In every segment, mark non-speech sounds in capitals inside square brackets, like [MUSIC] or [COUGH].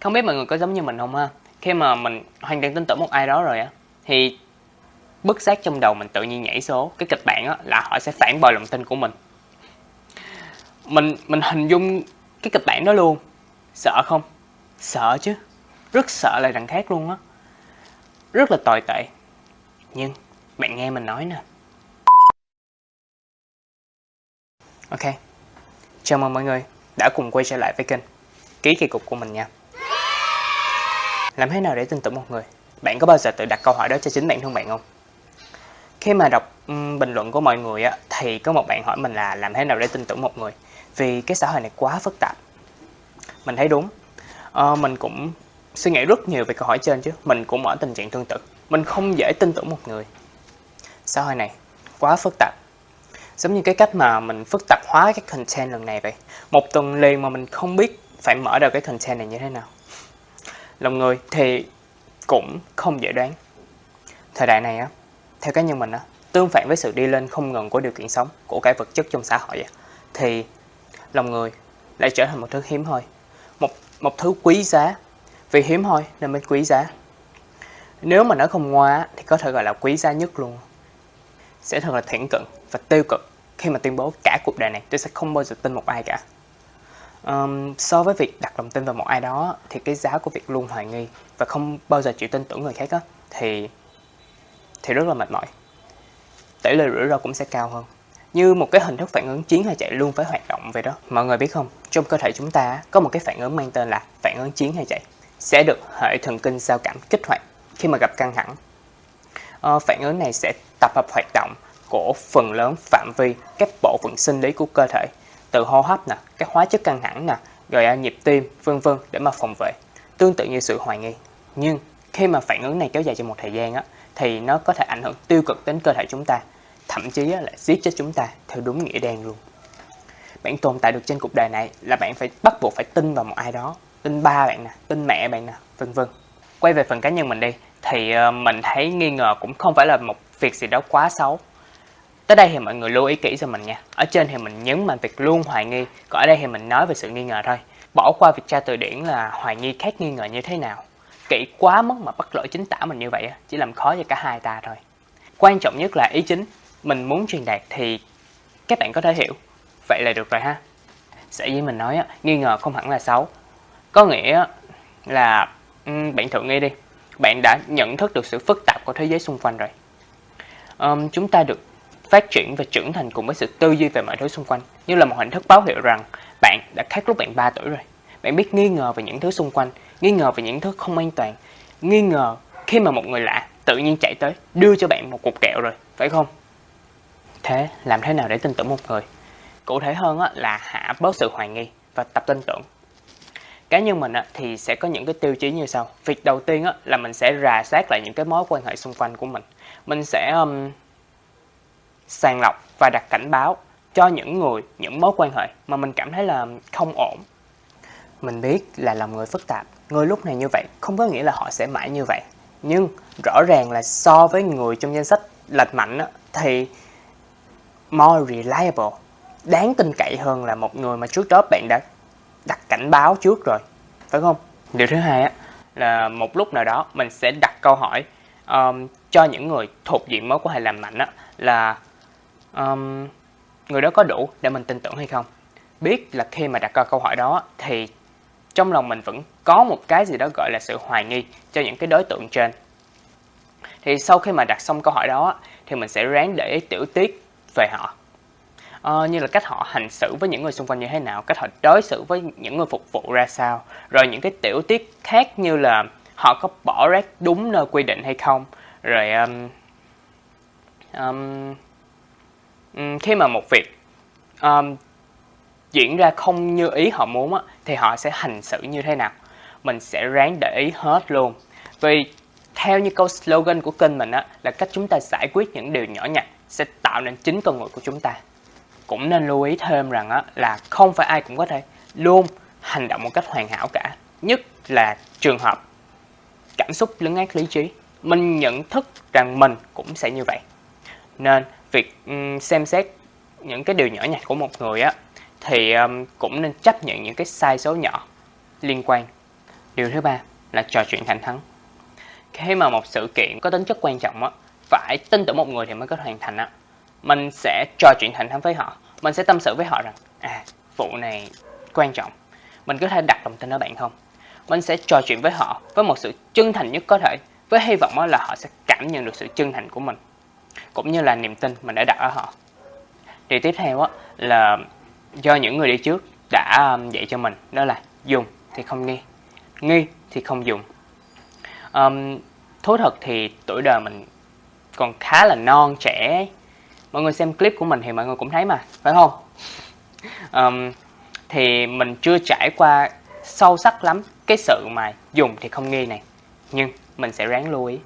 Không biết mọi người có giống như mình không ha? Khi mà mình hoàn toàn tin tưởng một ai đó rồi á, thì bất giác trong đầu mình tự nhiên nhảy số cái kịch bản á, là họ sẽ phản bội lòng tin của mình. Mình mình hình dung cái kịch bản đó luôn. Sợ không? Sợ chứ. Rất sợ lại đằng khác luôn á. Rất là tồi tệ. Nhưng bạn nghe mình nói nè. Ok. Chào mừng mọi người đã cùng quay trở lại với kênh Ký kỳ cục của mình nha. Làm thế nào để tin tưởng một người? Bạn có bao giờ tự đặt câu hỏi đó cho chính bản thân bạn không? Khi mà đọc um, bình luận của mọi người á, thì có một bạn hỏi mình là làm thế nào để tin tưởng một người? Vì cái xã hội này quá phức tạp. Mình thấy đúng. À, mình cũng suy nghĩ rất nhiều về câu hỏi trên chứ. Mình cũng ở tình trạng tương tự. Mình không dễ tin tưởng một người. Xã hội này quá phức tạp. Giống như cái cách mà mình phức tạp hóa cái content lần này vậy. Một tuần liền mà mình không biết phải mở đầu cái content này như thế nào lòng người thì cũng không dễ đoán. Thời đại này á, theo cá nhân mình á, tương phản với sự đi lên không ngừng của điều kiện sống, của cái vật chất trong xã hội á, thì lòng người lại trở thành một thứ hiếm hoi, một một thứ quý giá. Vì hiếm hoi nên mới quý giá. Nếu mà nó không ngoa thì có thể gọi là quý giá nhất luôn. Sẽ thật là thiển cận và tiêu cực khi mà tuyên bố cả cuộc đời này tôi sẽ không bao giờ tin một ai cả um, so với việc đặt lòng tin vào một ai đó thì cái giá của việc luôn hoài nghi và không bao giờ chịu tin tưởng người khác á thì thì rất là mệt mỏi. Tỷ lệ rủi ro cũng sẽ cao hơn. Như một cái hình thức phản ứng chiến hay chạy luôn phải hoạt động vậy đó mọi người biết không? Trong cơ thể chúng ta có một cái phản ứng mang tên là phản ứng chiến hay chạy. Sẽ được hệ thần kinh giao cảm kích hoạt khi mà gặp căng thẳng. Ờ, phản ứng này sẽ tập hợp hoạt động của phần lớn phạm vi các bộ phận sinh lý của cơ thể từ hô hấp nè, các hóa chất căng thẳng nè, rồi nhịp tim, vân vân để mà phòng vệ. Tương tự như sự hoài nghi. Nhưng khi mà phản ứng này kéo dài trong một thời gian á, thì nó có thể ảnh hưởng tiêu cực đến cơ thể chúng ta, thậm chí là giết chết chúng ta theo đúng nghĩa đen luôn. Bạn tồn tại được trên cuộc đời này là bạn phải bắt buộc phải tin vào một ai đó, tin ba bạn nè, tin mẹ bạn nè, vân vân. Quay về phần cá nhân mình đi, thì ờ, mình thấy nghi ngờ cũng không phải là một việc gì đó quá xấu Tới đây thì mọi người lưu ý kỹ cho mình nha. Ở trên thì mình nhấn mạnh việc luôn hoài nghi, còn ở đây thì mình nói về sự nghi ngờ thôi. Bỏ qua việc tra từ điển là hoài nghi khác nghi ngờ như thế nào. Kỹ quá mất mà bắt lỗi chính tả mình như vậy chỉ làm khó cho cả hai ta thôi. Quan trọng nhất là ý chính mình muốn truyền đạt thì các bạn có thể hiểu. Vậy là được rồi ha. Sẽ với mình nói nghi ngờ không hẳn là xấu. Có nghĩa là ừ, bạn thử nghĩ đi. Bạn đã nhận thức được sự phức tạp của thế giới xung quanh rồi. Um, chúng ta được phát triển và trưởng thành cùng với sự tư duy về mọi thứ xung quanh như là một hình thức báo hiệu rằng bạn đã khác lúc bạn 3 tuổi rồi. Bạn biết nghi ngờ về những thứ xung quanh, nghi ngờ về những thứ không an toàn, nghi ngờ khi mà một người lạ tự nhiên chạy tới đưa cho bạn một cục kẹo rồi, phải không? Thế làm thế nào để tin tưởng một người? Cụ thể hơn là hạ bớt sự hoài nghi và tập tin tưởng. Cá nhân mình thì sẽ có những cái tiêu chí như sau. Việc đầu tiên là mình sẽ rà soát lại những cái mối quan hệ xung quanh của mình. Mình sẽ sàng lọc và đặt cảnh báo cho những người, những mối quan hệ mà mình cảm thấy là không ổn. Mình biết là lòng người phức tạp, người lúc này như vậy không có nghĩa là họ sẽ mãi như vậy. Nhưng rõ ràng là so với người trong danh sách lệch mạnh thì more reliable, đáng tin cậy hơn là một người mà trước đó bạn đã đặt cảnh báo trước rồi, phải không? Điều thứ hai á, là một lúc nào đó mình sẽ đặt câu hỏi um, cho những người thuộc diện mối quan hệ làm mạnh á, là um, người đó có đủ để mình tin tưởng hay không? Biết là khi mà đặt ra câu hỏi đó thì trong lòng mình vẫn có một cái gì đó gọi là sự hoài nghi cho những cái đối tượng trên. Thì sau khi mà đặt xong câu hỏi đó thì mình sẽ ráng để ý tiểu tiết về họ. À, như là cách họ hành xử với những người xung quanh như thế nào cách họ đối xử với những người phục vụ ra sao rồi những cái tiểu tiết khác như là họ có bỏ rác đúng nơi quy định hay không rồi um, um, Ừ, khi mà một việc um, diễn ra không như ý họ muốn á, thì họ sẽ hành xử như thế nào? Mình sẽ ráng để ý hết luôn. Vì theo như câu slogan của kênh mình á, là cách chúng ta giải quyết những điều nhỏ nhặt sẽ tạo nên chính con người của chúng ta. Cũng nên lưu ý thêm rằng á, là không phải ai cũng có thể luôn hành động một cách hoàn hảo cả. Nhất là trường hợp cảm xúc lấn át lý trí. Mình nhận thức rằng mình cũng sẽ như vậy. Nên việc um, xem xét những cái điều nhỏ nhặt của một người á thì um, cũng nên chấp nhận những cái sai số nhỏ liên quan Điều thứ ba là trò chuyện thẳng thắn. Khi mà một sự kiện có tính chất quan trọng á, phải tin tưởng một người thì mới có thể hoàn thành á. Mình sẽ trò chuyện thẳng thắn với họ, mình sẽ tâm sự với họ rằng à, vụ này quan trọng, mình có thể đặt lòng tin ở bạn không? Mình sẽ trò chuyện với họ với một sự chân thành nhất có thể, với hy vọng là họ sẽ cảm nhận được sự chân thành của mình, cũng như là niềm tin mình đã đặt ở họ. Điều tiếp theo á là do những người đi trước đã um, dạy cho mình đó là dùng thì không nghi, nghi thì không dùng. Um, thú thật thì tuổi đời mình còn khá là non trẻ mọi người xem clip của mình thì mọi người cũng thấy mà phải không [LAUGHS] um, thì mình chưa trải qua sâu sắc lắm cái sự mà dùng thì không nghi này nhưng mình sẽ ráng lưu ý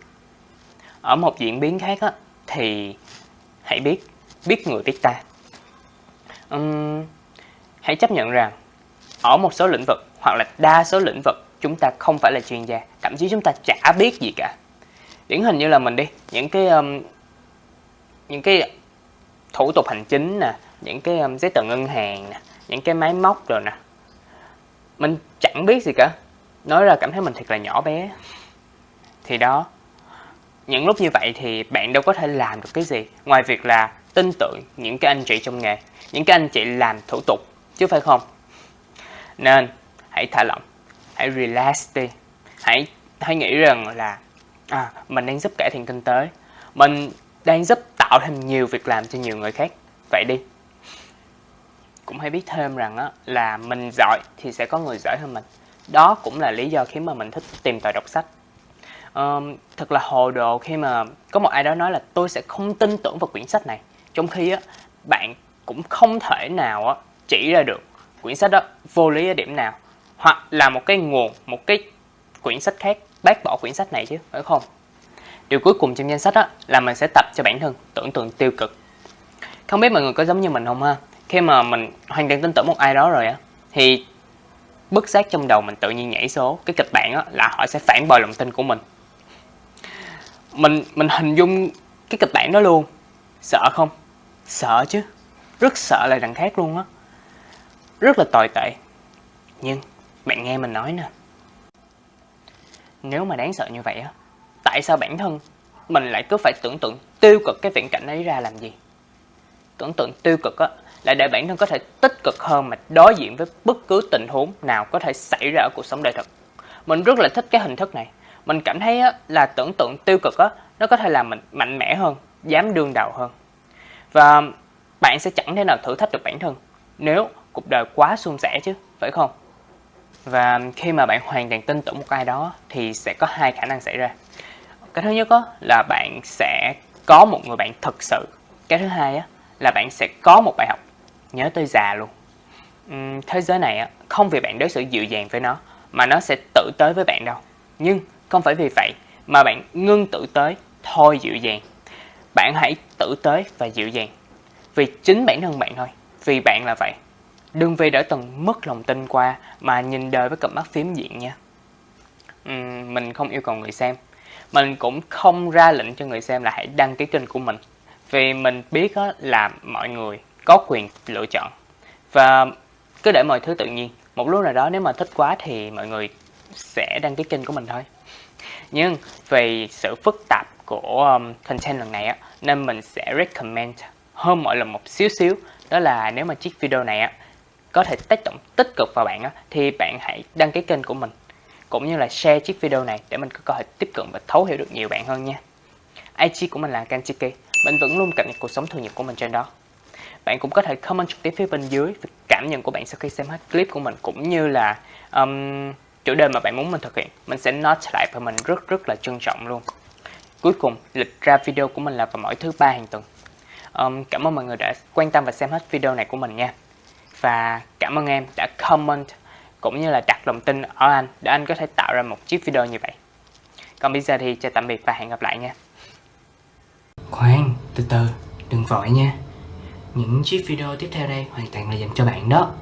ở một diễn biến khác á, thì hãy biết biết người biết ta. Uhm, hãy chấp nhận rằng ở một số lĩnh vực hoặc là đa số lĩnh vực chúng ta không phải là chuyên gia thậm chí chúng ta chả biết gì cả. Điển hình như là mình đi những cái um, những cái thủ tục hành chính nè những cái um, giấy tờ ngân hàng nè những cái máy móc rồi nè mình chẳng biết gì cả. Nói ra cảm thấy mình thật là nhỏ bé. Thì đó những lúc như vậy thì bạn đâu có thể làm được cái gì ngoài việc là tin tưởng những cái anh chị trong nghề những cái anh chị làm thủ tục chứ phải không? Nên hãy thả lỏng hãy relax đi. Hãy hãy nghĩ rằng là à, mình đang giúp cải thiện kinh tế mình đang giúp tạo thêm nhiều việc làm cho nhiều người khác. Vậy đi. Cũng hãy biết thêm rằng á, là mình giỏi thì sẽ có người giỏi hơn mình. Đó cũng là lý do khiến mà mình thích tìm tòi đọc sách um, thật là hồ đồ khi mà có một ai đó nói là tôi sẽ không tin tưởng vào quyển sách này. Trong khi á, bạn cũng không thể nào á, chỉ ra được quyển sách đó vô lý ở điểm nào hoặc là một cái nguồn một cái quyển sách khác bác bỏ quyển sách này chứ phải không? Điều cuối cùng trong danh sách á, là mình sẽ tập cho bản thân tưởng tượng tiêu cực. Không biết mọi người có giống như mình không ha? Khi mà mình hoàn toàn tin tưởng một ai đó rồi á thì bức giác trong đầu mình tự nhiên nhảy số cái kịch bản á, là họ sẽ phản bội lòng tin của mình mình mình hình dung cái kịch bản đó luôn. Sợ không? Sợ chứ. Rất sợ lại đằng khác luôn á. Rất là tồi tệ. Nhưng bạn nghe mình nói nè. Nếu mà đáng sợ như vậy á, tại sao bản thân mình lại cứ phải tưởng tượng tiêu cực cái viễn cảnh ấy ra làm gì? Tưởng tượng tiêu cực á, là để bản thân có thể tích cực hơn mà đối diện với bất cứ tình huống nào có thể xảy ra ở cuộc sống đời thực. Mình rất là thích cái hình thức này mình cảm thấy á, là tưởng tượng tiêu cực á nó có thể làm mình mạnh mẽ hơn dám đương đầu hơn. Và bạn sẽ chẳng thể nào thử thách được bản thân nếu cuộc đời quá suôn sẻ chứ phải không? Và khi mà bạn hoàn toàn tin tưởng một ai đó thì sẽ có hai khả năng xảy ra. Cái thứ nhất là bạn sẽ có một người bạn thực sự. Cái thứ hai là bạn sẽ có một bài học nhớ tới già luôn. Thế giới này không vì bạn đối xử dịu dàng với nó mà nó sẽ tự tới với bạn đâu. Nhưng không phải vì vậy mà bạn ngưng tự tới thôi dịu dàng. Bạn hãy tự tới và dịu dàng. Vì chính bản thân bạn thôi. Vì bạn là vậy. Đừng vì đã từng mất lòng tin qua mà nhìn đời với cặp mắt phím diện nha. Uhm, mình không yêu cầu người xem. Mình cũng không ra lệnh cho người xem là hãy đăng ký kênh của mình. Vì mình biết là mọi người có quyền lựa chọn. Và cứ để mọi thứ tự nhiên. Một lúc nào đó nếu mà thích quá thì mọi người sẽ đăng ký kênh của mình thôi nhưng vì sự phức tạp của um, content lần này á nên mình sẽ recommend hơn mọi lần một xíu xíu. Đó là nếu mà chiếc video này á có thể tác động tích cực vào bạn á thì bạn hãy đăng ký kênh của mình cũng như là share chiếc video này để mình có cơ hội tiếp cận và thấu hiểu được nhiều bạn hơn nha. IG của mình là Kanchiki mình vẫn luôn cập nhật cuộc sống thường nhật của mình trên đó. Bạn cũng có thể comment trực tiếp phía bên dưới về cảm nhận của bạn sau khi xem hết clip của mình cũng như là um, chủ đề mà bạn muốn mình thực hiện mình sẽ note lại và mình rất rất là trân trọng luôn. Cuối cùng lịch ra video của mình là vào mỗi thứ ba hàng tuần. Um, cảm ơn mọi người đã quan tâm và xem hết video này của mình nha. Và cảm ơn em đã comment cũng như là đặt lòng tin ở anh để anh có thể tạo ra một chiếc video như vậy. Còn bây giờ thì chào tạm biệt và hẹn gặp lại nha. Khoan từ từ đừng vội nha. Những chiếc video tiếp theo đây hoàn toàn là dành cho bạn đó.